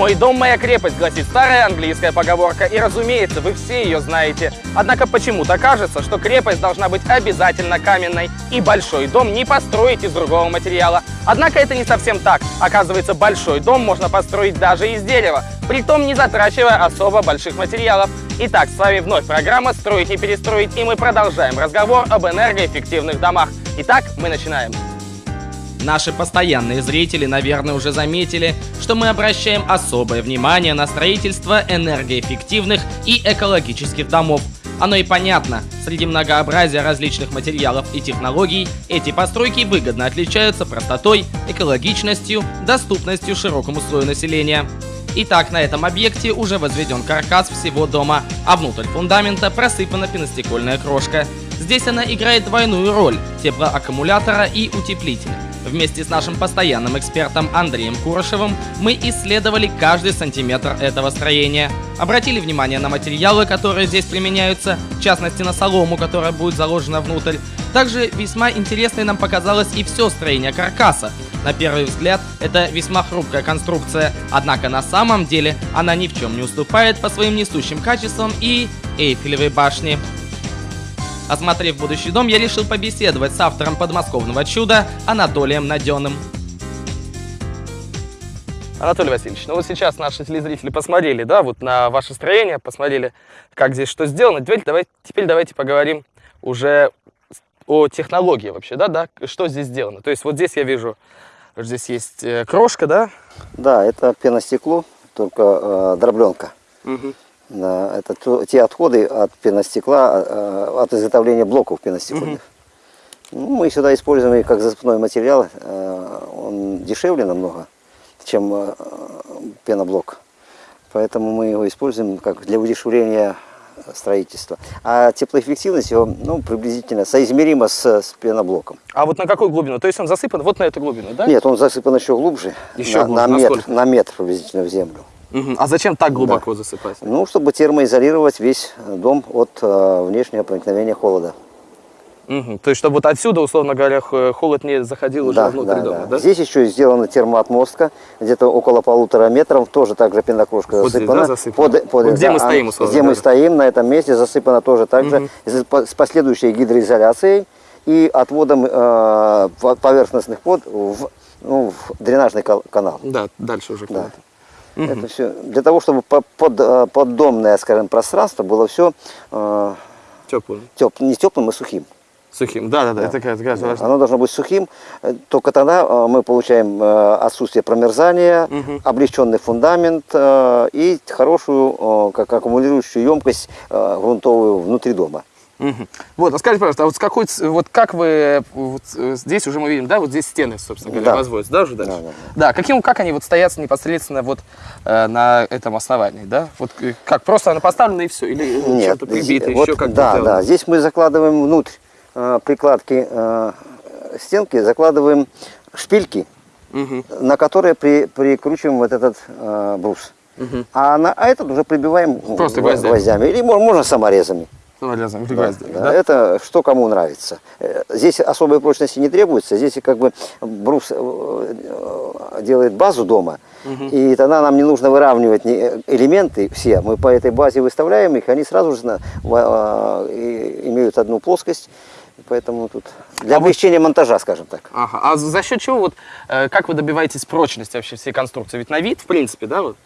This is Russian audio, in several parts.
«Мой дом, моя крепость» гласит старая английская поговорка, и, разумеется, вы все ее знаете. Однако почему-то кажется, что крепость должна быть обязательно каменной, и большой дом не построить из другого материала. Однако это не совсем так. Оказывается, большой дом можно построить даже из дерева, притом не затрачивая особо больших материалов. Итак, с вами вновь программа «Строить не перестроить», и мы продолжаем разговор об энергоэффективных домах. Итак, мы начинаем. Наши постоянные зрители, наверное, уже заметили, что мы обращаем особое внимание на строительство энергоэффективных и экологических домов. Оно и понятно, среди многообразия различных материалов и технологий эти постройки выгодно отличаются простотой, экологичностью, доступностью широкому слою населения. Итак, на этом объекте уже возведен каркас всего дома, а внутрь фундамента просыпана пеностекольная крошка. Здесь она играет двойную роль – теплоаккумулятора и утеплителя. Вместе с нашим постоянным экспертом Андреем Курошевым мы исследовали каждый сантиметр этого строения. Обратили внимание на материалы, которые здесь применяются, в частности на солому, которая будет заложена внутрь. Также весьма интересной нам показалось и все строение каркаса. На первый взгляд, это весьма хрупкая конструкция, однако на самом деле она ни в чем не уступает по своим несущим качествам и Эйфелевой башне. Осмотрев будущий дом, я решил побеседовать с автором подмосковного чуда Анатолием Наденым. Анатолий Васильевич, ну вот сейчас наши телезрители посмотрели, да, вот на ваше строение, посмотрели, как здесь что сделано. Теперь, давай, теперь давайте поговорим уже о технологии вообще, да, да, что здесь сделано. То есть вот здесь я вижу, здесь есть э, крошка, да? Да, это пеностекло, только э, дробленка. Угу. Да, это то, те отходы от пеностекла, э, от изготовления блоков пеностекольных. Угу. Ну, мы сюда используем как засыпной материал, э, он дешевле намного, чем э, пеноблок. Поэтому мы его используем как для удешевления строительства. А теплоэффективность его ну, приблизительно соизмерима с, с пеноблоком. А вот на какую глубину? То есть он засыпан вот на эту глубину, да? Нет, он засыпан еще глубже. Еще на, глубже. На, метр, на метр приблизительно в землю. Угу. А зачем так глубоко да. засыпать? Ну, чтобы термоизолировать весь дом от э, внешнего проникновения холода. Угу. То есть, чтобы вот отсюда, условно говоря, холод не заходил уже да, внутрь да, дома, да. да? Здесь еще сделана термоотмостка, где-то около полутора метров, тоже также пенокрошка вот засыпана. Здесь, да, засыпана? Под, под, вот где да, мы стоим, условно Где говоря. мы стоим, на этом месте засыпана тоже так же, угу. с последующей гидроизоляцией и отводом э, поверхностных вод в, ну, в дренажный канал. Да, дальше уже да. Угу. Это все для того, чтобы под, э, поддомное, скажем, пространство было все э, теплым. Теп, не теплым, а сухим. Сухим, да, да, да, это как раз важно. Оно должно быть сухим, э, только тогда э, мы получаем отсутствие промерзания, угу. облегченный фундамент и хорошую, как аккумулирующую емкость грунтовую внутри дома. Угу. Вот, а скажите, пожалуйста, а вот, с какой, вот как вы, вот здесь уже мы видим, да, вот здесь стены, собственно говоря, да. возводятся, да, уже дальше? Да, да, да. да каким, как они вот стоят непосредственно вот э, на этом основании, да? Вот э, как, просто она поставлена и все? Или Нет, что-то прибито, вот, еще как Да, да, здесь мы закладываем внутрь э, прикладки э, стенки, закладываем шпильки, угу. на которые при, прикручиваем вот этот э, брус. Угу. А, на, а этот уже прибиваем Просто гвоздями. гвоздями. Или можно саморезами. Или да, да, да? Это что кому нравится. Э, здесь особой прочности не требуется. Здесь как бы брус э, э, делает базу дома, угу. и тогда нам не нужно выравнивать элементы все. Мы по этой базе выставляем их, они сразу же имеют одну плоскость. Поэтому тут для а облегчения вот... монтажа, скажем так. Ага. А за счет чего, вот, как вы добиваетесь прочности вообще всей конструкции? Ведь на вид, в принципе, да, вот,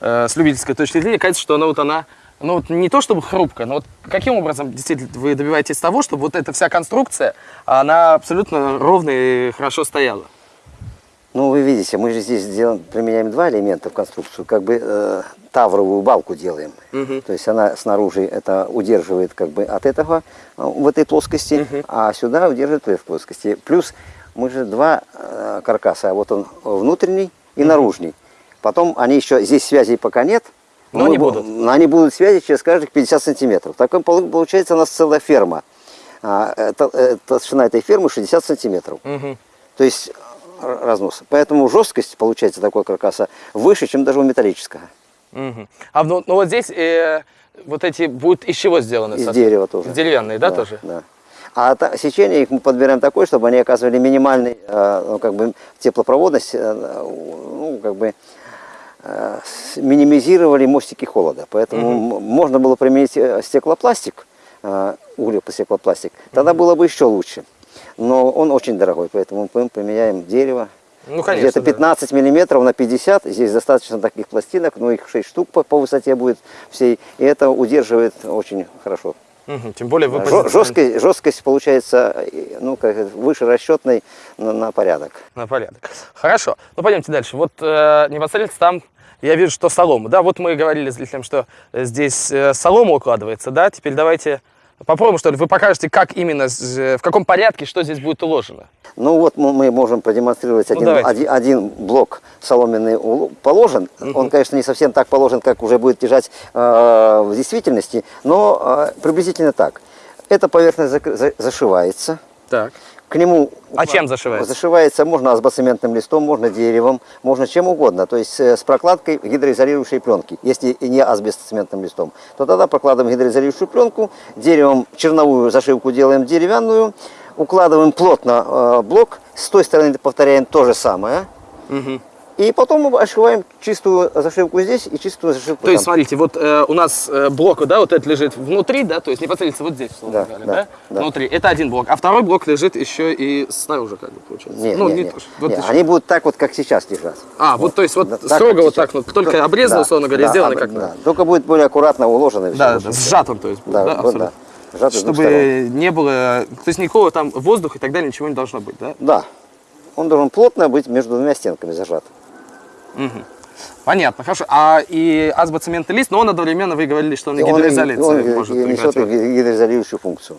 с любительской точки зрения, кажется, что она вот она ну вот не то чтобы хрупко, но вот каким образом действительно вы добиваетесь того, чтобы вот эта вся конструкция, она абсолютно ровно и хорошо стояла? Ну, вы видите, мы же здесь делаем, применяем два элемента в конструкцию, как бы э, тавровую балку делаем. Угу. То есть она снаружи это удерживает как бы от этого, э, в этой плоскости, угу. а сюда удерживает в этой плоскости. Плюс мы же два э, каркаса, вот он внутренний и угу. наружный. Потом они еще, здесь связей пока нет, но они будут. Они будут связи через каждых 50 сантиметров. Так получается у нас целая ферма. А, это, толщина этой фермы 60 сантиметров. Угу. То есть разнос. Поэтому жесткость получается такой каркаса выше, чем даже у металлического. Угу. А ну, ну вот здесь э, вот эти будут из чего сделаны? Из дерева тоже. Деревянные, да, да тоже? Да. А та, сечение их мы подбираем такое, чтобы они оказывали минимальный, э, ну, как бы, теплопроводность, э, ну, как бы, э, минимизировали мостики холода. Поэтому м- можно было применить э, стеклопластик, э, углепластик, тогда было бы еще лучше. Но он очень дорогой, поэтому мы применяем дерево. Ну, конечно, Где-то да. 15 миллиметров на 50. Здесь достаточно таких пластинок, ну их 6 штук по, по высоте будет всей. И это удерживает очень хорошо. Мгм, Тем более вы позиционируете- Жесткость, жесткость получается э, ну, как выше расчетной на, на порядок. На порядок. Хорошо. Ну, пойдемте дальше. Вот э, непосредственно там я вижу, что солома. Да, вот мы говорили зрителям, что э, здесь э, солома укладывается, да. Теперь давайте попробуем, что ли. Вы покажете, как именно, э, в каком порядке, что здесь будет уложено. Ну вот мы, можем продемонстрировать Ну, один, один, один блок соломенный положен. Он, конечно, не совсем так положен, как уже будет лежать э, в действительности, но э, приблизительно так. Эта поверхность зашивается. Так. К нему А чем зашивается? Зашивается можно асбоцементным листом, можно деревом, можно чем угодно. То есть э, с прокладкой гидроизолирующей пленки. Если не асбестоцементным листом, то тогда прокладываем гидроизолирующую пленку, деревом черновую зашивку делаем деревянную, укладываем плотно э, блок, с той стороны повторяем то же самое. Мгм. И потом мы ошиваем чистую зашивку здесь и чистую зашивку То есть, там. смотрите, вот э, у нас э, блок, да, вот этот лежит внутри, да, то есть непосредственно вот здесь, условно Да, говоря, да, да, да. внутри. Это один блок. А второй блок лежит еще и снаружи, как бы, получается. Нет, ну, нет, не нет. то, вот Нет, еще. они будут так вот, как сейчас лежат. А, вот, то есть, вот Да, строго вот так вот, только обрезано, да, условно говоря, да, сделано об- как да. Только будет более аккуратно уложено. Да, да, сжатым, то есть, Да, да, вот, абсолютно. да. Сжатый с двух сторон. Чтобы не было, то есть никакого там воздуха и так далее, ничего не должно быть, да? Да. Он должен плотно быть между двумя стенками зажат. Мгм. Понятно, хорошо. А и азбоцементный лист, но он одновременно, вы говорили, что он и И он, он может несет гидроизолирующую функцию.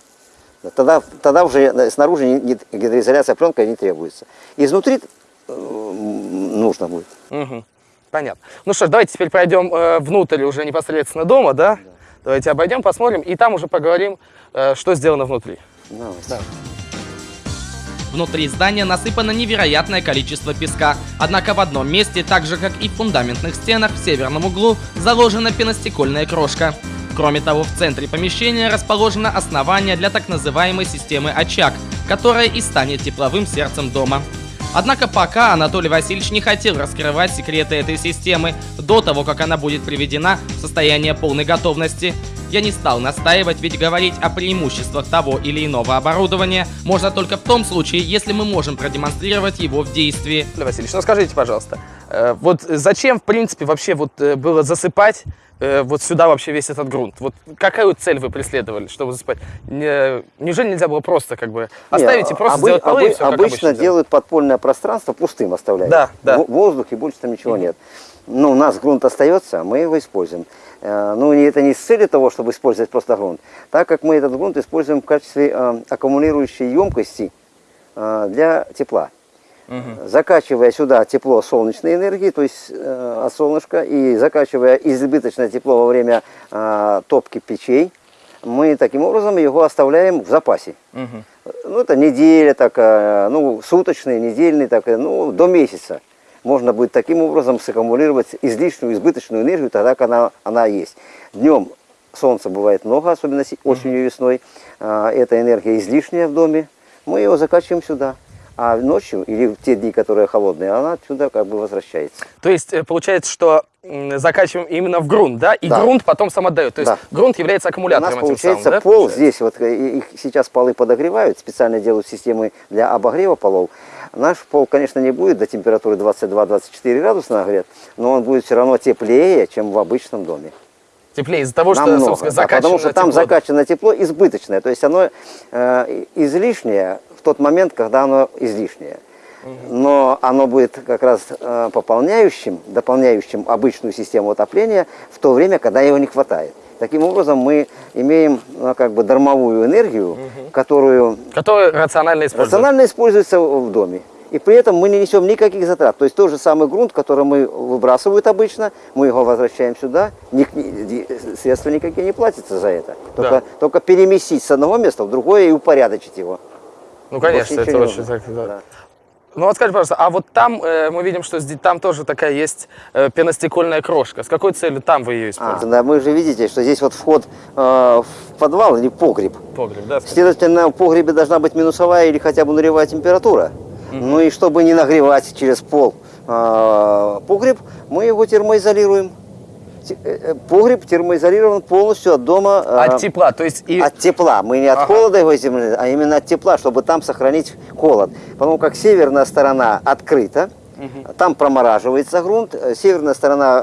Да, Тогда, тогда уже снаружи гидроизоляция пленкой не требуется. Изнутри э, нужно будет. Мгм. Понятно. Ну что ж, давайте теперь пройдем э, внутрь уже непосредственно дома, да? Давайте обойдем, посмотрим, и там уже поговорим, э, что сделано внутри. Давайте. Внутри здания насыпано невероятное количество песка, однако в одном месте, так же как и в фундаментных стенах в северном углу, заложена пеностекольная крошка. Кроме того, в центре помещения расположено основание для так называемой системы «Очаг», которая и станет тепловым сердцем дома. Однако пока Анатолий Васильевич не хотел раскрывать секреты этой системы до того, как она будет приведена в состояние полной готовности. Я не стал настаивать, ведь говорить о преимуществах того или иного оборудования можно только в том случае, если мы можем продемонстрировать его в действии. Васильевич, ну скажите, пожалуйста, э, вот зачем, в принципе, вообще вот э, было засыпать э, вот сюда вообще весь этот грунт? Вот какую цель вы преследовали, чтобы засыпать? Не- Неужели нельзя было просто как бы оставить и Не, просто обы- сделать полы и обы- все, обычно обычно делают? подпольное пространство пустым оставляют. Да, да. Во- Воздух и больше там ничего нет. Ну, у нас грунт остается, мы его используем. Ну, и это не с целью того, чтобы использовать просто грунт, так как мы этот грунт используем в качестве э, аккумулирующей емкости э, для тепла. Закачивая сюда тепло солнечной энергии, то есть э, от солнышка, и закачивая избыточное тепло во время э, топки печей, мы таким образом его оставляем в запасе. Мгм. Ну, это неделя, так, ну, суточный, недельный, так, ну, до месяца. Можно будет таким образом саккумулировать излишнюю, избыточную энергию, тогда, когда она, она есть. Днем солнца бывает много, особенно осенью и весной. А, Эта энергия излишняя в доме. Мы его закачиваем сюда. А ночью, или в те дни, которые холодные, она отсюда как бы возвращается. То есть э, получается, что закачиваем именно в грунт, да? И Да. грунт потом сам отдает. То есть Да. грунт является У аккумулятором нас этим получается самым, да, пол получается? здесь, вот э, их сейчас полы подогревают, специально делают системы для обогрева полов. Наш пол, конечно, не будет до температуры 22-24 градуса нагрет, но он будет все равно теплее, чем в обычном доме. Теплее из-за того, что, Намного, собственно, да, потому что там тепло. закачано тепло избыточное, то есть оно э, излишнее в тот момент, когда оно излишнее. Но оно будет как раз э, пополняющим, дополняющим обычную систему отопления в то время, когда его не хватает. Таким образом, мы имеем ну, как бы дармовую энергию, которую Который рационально используется. рационально используется в доме. И при этом мы не несем никаких затрат. То есть тот же самый грунт, который мы выбрасывают обычно, мы его возвращаем сюда, ни- ни- средства никакие не платятся за это. Только, Да. только переместить с одного места в другое и упорядочить его. Ну, конечно, это очень так, да. Да. Ну вот скажи, пожалуйста, а вот там э, мы видим, что здесь, там тоже такая есть э, пеностекольная крошка. С какой целью там вы ее А, используете? да, вы же видите, что здесь вот вход э, в подвал или погреб. Погреб, да? Следовательно, в погребе должна быть минусовая или хотя бы нулевая температура. Ну и чтобы не нагревать через пол э, погреб, мы его термоизолируем. Те- э, э, Погреб термоизолирован полностью от дома. э, От тепла, то есть и... От тепла. Мы не от Ага. холода его изолируем, а именно от тепла, чтобы там сохранить холод. Потому как северная сторона открыта, там промораживается грунт, э, северная сторона э,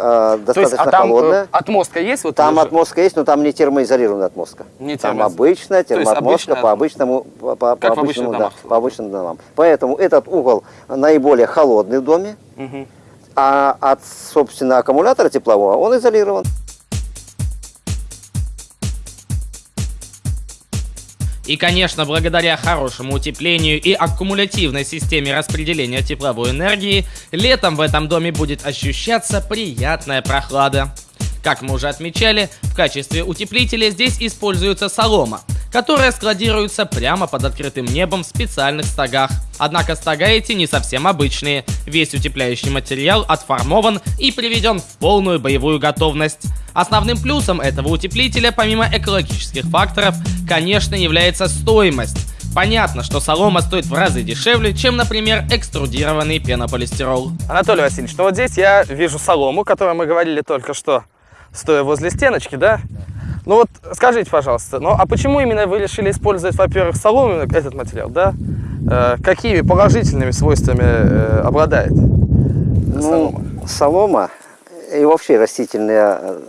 То есть, достаточно а там холодная. э, отмостка есть? Вот Там отмостка есть, но там не термоизолированная отмостка. Не там термоиз- обычная То есть термоотмостка обычная по обычному, по, по- по обычному, да, по обычным домам. Поэтому этот угол наиболее холодный в доме, Мгм. а от, собственно, аккумулятора теплового он изолирован. И, конечно, благодаря хорошему утеплению и аккумулятивной системе распределения тепловой энергии, летом в этом доме будет ощущаться приятная прохлада. Как мы уже отмечали, в качестве утеплителя здесь используется солома, которая складируется прямо под открытым небом в специальных стогах. Однако стога эти не совсем обычные. Весь утепляющий материал отформован и приведен в полную боевую готовность. Основным плюсом этого утеплителя, помимо экологических факторов, конечно, является стоимость. Понятно, что солома стоит в разы дешевле, чем, например, экструдированный пенополистирол. Анатолий Васильевич, ну вот здесь я вижу солому, которую мы говорили только что, стоя возле стеночки, да? Ну вот скажите, пожалуйста, ну а почему именно вы решили использовать, во-первых, солому, этот материал, да? Э, какими положительными свойствами э, обладает солома? Ну, солома и вообще растительные э,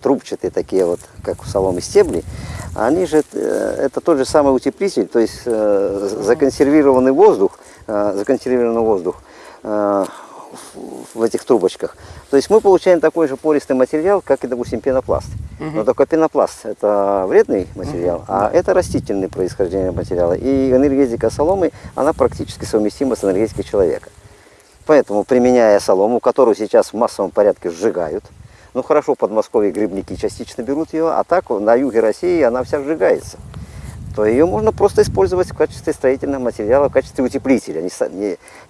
трубчатые такие вот, как у соломы стебли, они же, э, это тот же самый утеплитель, то есть э, законсервированный воздух, законсервированный воздух в этих трубочках. То есть мы получаем такой же пористый материал, как и, допустим, пенопласт. Но только пенопласт это вредный материал, а это растительное происхождение материала. И энергетика соломы, она практически совместима с энергетикой человека. Поэтому, применяя солому, которую сейчас в массовом порядке сжигают, ну хорошо, в Подмосковье грибники частично берут ее, а так на юге России она вся сжигается, то ее можно просто использовать в качестве строительного материала, в качестве утеплителя.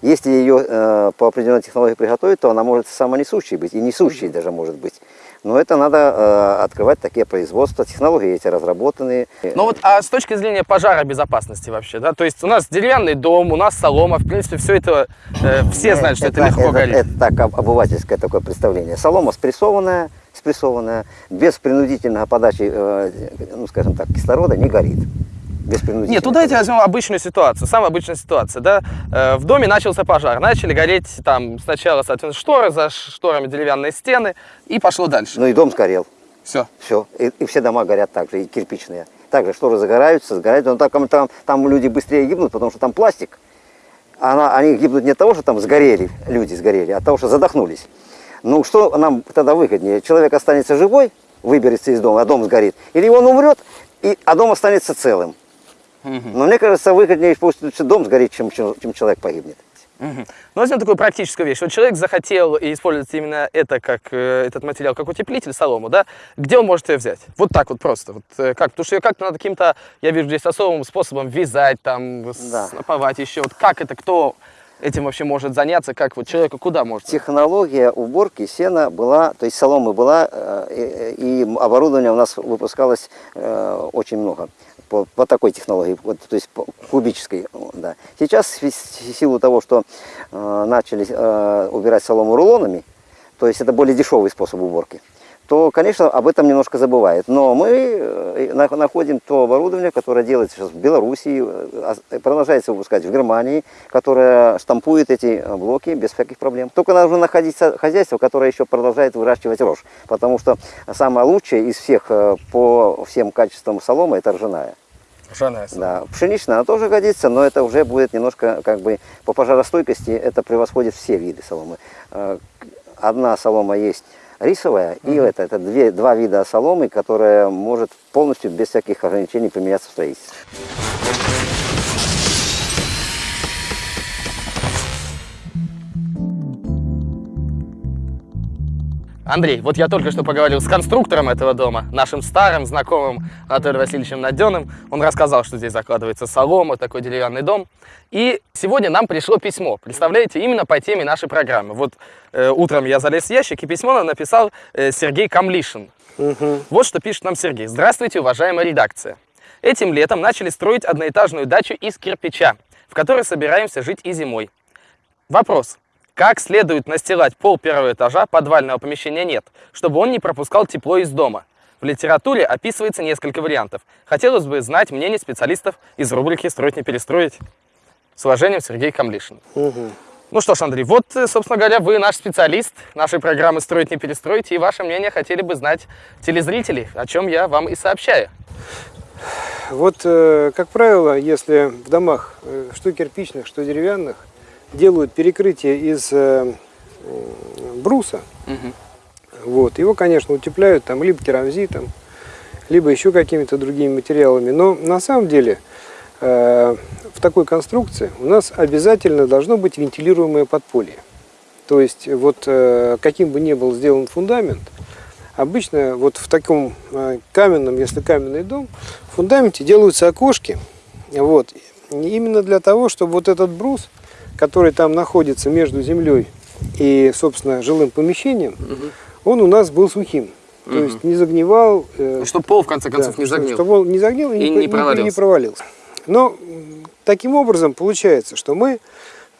Если ее э, по определенной технологии приготовить, то она может самонесущей быть, и несущей даже может быть. Но это надо э, открывать такие производства, технологии эти разработанные. Ну вот, а с точки зрения пожаробезопасности вообще, да, то есть у нас деревянный дом, у нас солома, в принципе, все это, э, все знают, что это, легко это, горит. это так об- обывательское такое представление. Солома спрессованная, спрессованная, без принудительного подачи, э, ну скажем так, кислорода не горит. Без принудительной Нет, ну давайте возьмем обычную ситуацию, самая обычная ситуация, да. Э, В доме начался пожар, начали гореть там сначала, соответственно, шторы, за шторами деревянные стены, и пошло дальше. Ну и дом сгорел. Все. Все. И, и все дома горят так же, и кирпичные. Также шторы загораются, загораются. Но там, там, там люди быстрее гибнут, потому что там пластик. Она, они гибнут не от того, что там сгорели, люди сгорели, а от того, что задохнулись. Ну что нам тогда выгоднее? Человек останется живой, выберется из дома, а дом сгорит. Или он умрет, и, а дом останется целым. Но мне кажется, выгоднее пусть лучше дом сгорит, чем, чем, человек погибнет. Ну, возьмем такую практическую вещь. Вот человек захотел использовать именно это как э, этот материал, как утеплитель, солому, да? Где он может ее взять? Вот так вот просто. Вот, э, как? Потому что ее как-то надо каким-то, я вижу здесь особым способом вязать, там, Да. снаповать еще. Вот как это, кто этим вообще может заняться, как вот человеку куда может? Технология уборки сена была, то есть соломы была, э, и, и оборудование у нас выпускалось э, очень много по, по такой технологии, вот, то есть по кубической. Да. Сейчас в си- в силу того, что э, начали э, убирать солому рулонами, то есть это более дешевый способ уборки, то, конечно, об этом немножко забывает. Но мы э, на- находим то оборудование, которое делается сейчас в Белоруссии, э, а- продолжается выпускать в Германии, которое штампует эти э, блоки без всяких проблем. Только нужно находить хозяйство, которое еще продолжает выращивать рожь, потому что самое лучшее из всех э, по всем качествам соломы – это ржаная. Ржаная Да, пшеничная она тоже годится, но это уже будет немножко, как бы, по пожаростойкости это превосходит все виды соломы. Э, Одна солома есть рисовая, и это, это две, два вида соломы, которая может полностью без всяких ограничений применяться в строительстве. Андрей, вот я только что поговорил с конструктором этого дома, нашим старым знакомым Анатолием Васильевичем Наденым. Он рассказал, что здесь закладывается солома, такой деревянный дом. И сегодня нам пришло письмо, представляете, именно по теме нашей программы. Вот э, утром я залез в ящик, и письмо нам написал э, Сергей Камлишин. Вот что пишет нам Сергей. Здравствуйте, уважаемая редакция. Этим летом начали строить одноэтажную дачу из кирпича, в которой собираемся жить и зимой. Вопрос. Как следует настилать пол первого этажа подвального помещения нет, чтобы он не пропускал тепло из дома. В литературе описывается несколько вариантов. Хотелось бы знать мнение специалистов из рубрики «Строить не перестроить». С уважением, Сергей Камлишин. Мгм. Ну что ж, Андрей, вот, э, собственно говоря, вы наш специалист нашей программы «Строить не перестроить», и ваше мнение хотели бы знать телезрители, о чем я вам и сообщаю. Вот, э, как правило, если в домах, э, что кирпичных, что деревянных, делают перекрытие из э, бруса, вот, его, конечно, утепляют там либо керамзитом, либо еще какими-то другими материалами. Но на самом деле э, в такой конструкции у нас обязательно должно быть вентилируемое подполье. То есть вот э, каким бы ни был сделан фундамент, обычно вот в таком э, каменном, если каменный дом, в фундаменте делаются окошки. Вот, именно для того, чтобы вот этот брус, который там находится между землей и, собственно, жилым помещением, он у нас был сухим. То есть не загнивал. э, Чтобы пол, в конце концов, да, не загнил. Чтобы он не загнил и, И не, не провалился. не провалился. Но таким образом получается, что мы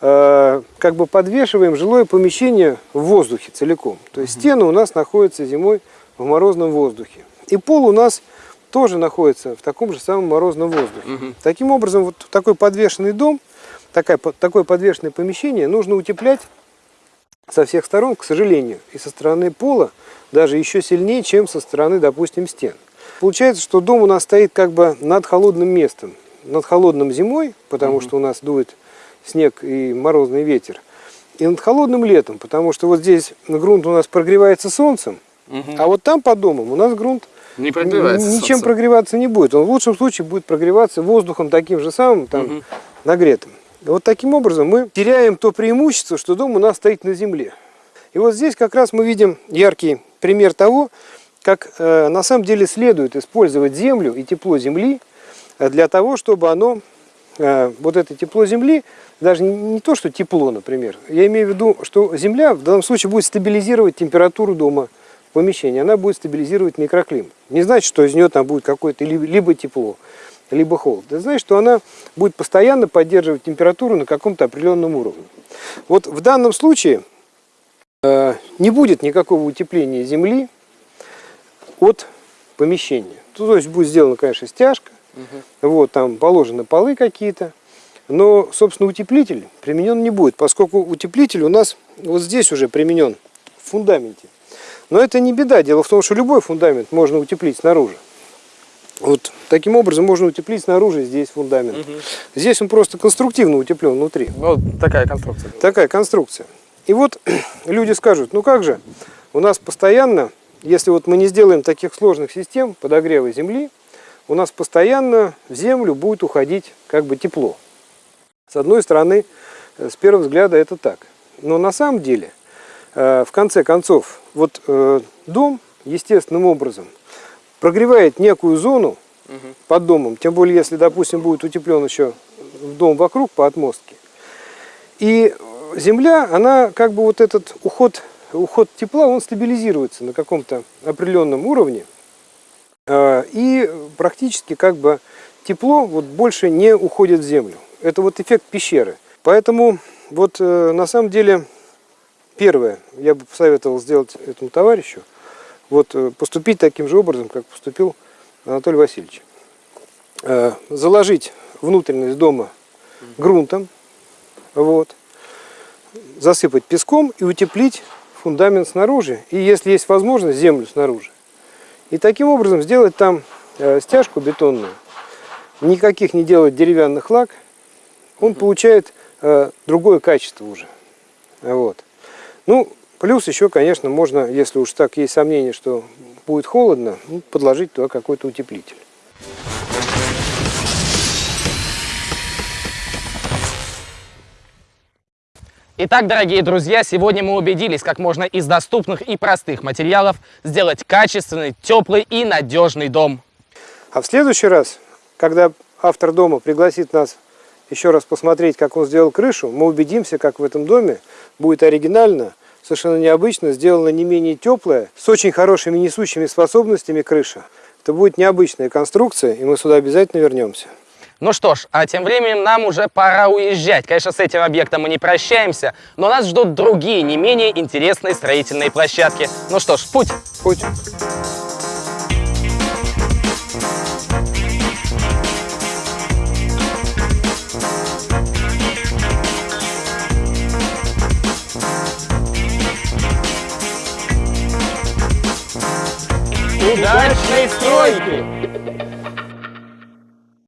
э, как бы подвешиваем жилое помещение в воздухе целиком. То есть стены у нас находятся зимой в морозном воздухе. И пол у нас тоже находится в таком же самом морозном воздухе. Таким образом, вот такой подвешенный дом, такая, такое подвешенное помещение нужно утеплять со всех сторон, к сожалению, и со стороны пола даже еще сильнее, чем со стороны, допустим, стен. Получается, что дом у нас стоит как бы над холодным местом, над холодным зимой, потому что у нас дует снег и морозный ветер, и над холодным летом, потому что вот здесь грунт у нас прогревается солнцем, а вот там под домом у нас грунт Не прогревается ничем солнцем. прогреваться не будет. Он в лучшем случае будет прогреваться воздухом таким же самым, там, нагретым. Вот таким образом мы теряем то преимущество, что дом у нас стоит на земле. И вот здесь как раз мы видим яркий пример того, как э, на самом деле следует использовать землю и тепло земли э, для того, чтобы оно, э, вот это тепло земли, даже не, то, что тепло, например, я имею в виду, что земля в данном случае будет стабилизировать температуру дома, помещения, она будет стабилизировать микроклимат. Не значит, что из нее там будет какое-то либо тепло, либо холод. Это значит, что она будет постоянно поддерживать температуру на каком-то определенном уровне. Вот в данном случае э, не будет никакого утепления земли от помещения. Ну, То есть будет сделана, конечно, стяжка, вот, там положены полы какие-то, но, собственно, утеплитель применен не будет, поскольку утеплитель у нас вот здесь уже применен в фундаменте. Но это не беда. Дело в том, что любой фундамент можно утеплить снаружи. Вот таким образом можно утеплить снаружи здесь фундамент. Здесь он просто конструктивно утеплен внутри. Вот такая конструкция. Такая конструкция. И вот люди скажут, ну как же, у нас постоянно, если вот мы не сделаем таких сложных систем подогрева земли, у нас постоянно в землю будет уходить как бы тепло. С одной стороны, э, с первого взгляда это так. Но на самом деле, э, в конце концов, вот э, дом естественным образом прогревает некую зону под домом, тем более если, допустим, будет утеплен еще дом вокруг по отмостке. И земля, она как бы вот этот уход, уход тепла, он стабилизируется на каком-то определенном уровне. Э, И практически как бы тепло вот больше не уходит в землю. Это вот эффект пещеры. Поэтому вот э, на самом деле первое, я бы посоветовал сделать этому товарищу, вот э, поступить таким же образом, как поступил Анатолий Васильевич. Э, Заложить внутренность дома грунтом, вот, засыпать песком и утеплить фундамент снаружи, и если есть возможность, землю снаружи. И таким образом сделать там э, стяжку бетонную, никаких не делать деревянных лак, он получает э, другое качество уже. Вот. Ну, плюс еще, конечно, можно, если уж так есть сомнение, что будет холодно, ну, подложить туда какой-то утеплитель. Итак, дорогие друзья, сегодня мы убедились, как можно из доступных и простых материалов сделать качественный, теплый и надежный дом. А в следующий раз, когда автор дома пригласит нас еще раз посмотреть, как он сделал крышу, мы убедимся, как в этом доме будет оригинально, совершенно необычно, сделана не менее теплая, с очень хорошими несущими способностями крыша. Это будет необычная конструкция, и мы сюда обязательно вернемся. Ну что ж, а тем временем нам уже пора уезжать. Конечно, с этим объектом мы не прощаемся, но нас ждут другие, не менее интересные строительные площадки. Ну что ж, путь! Путь. удачной стройки!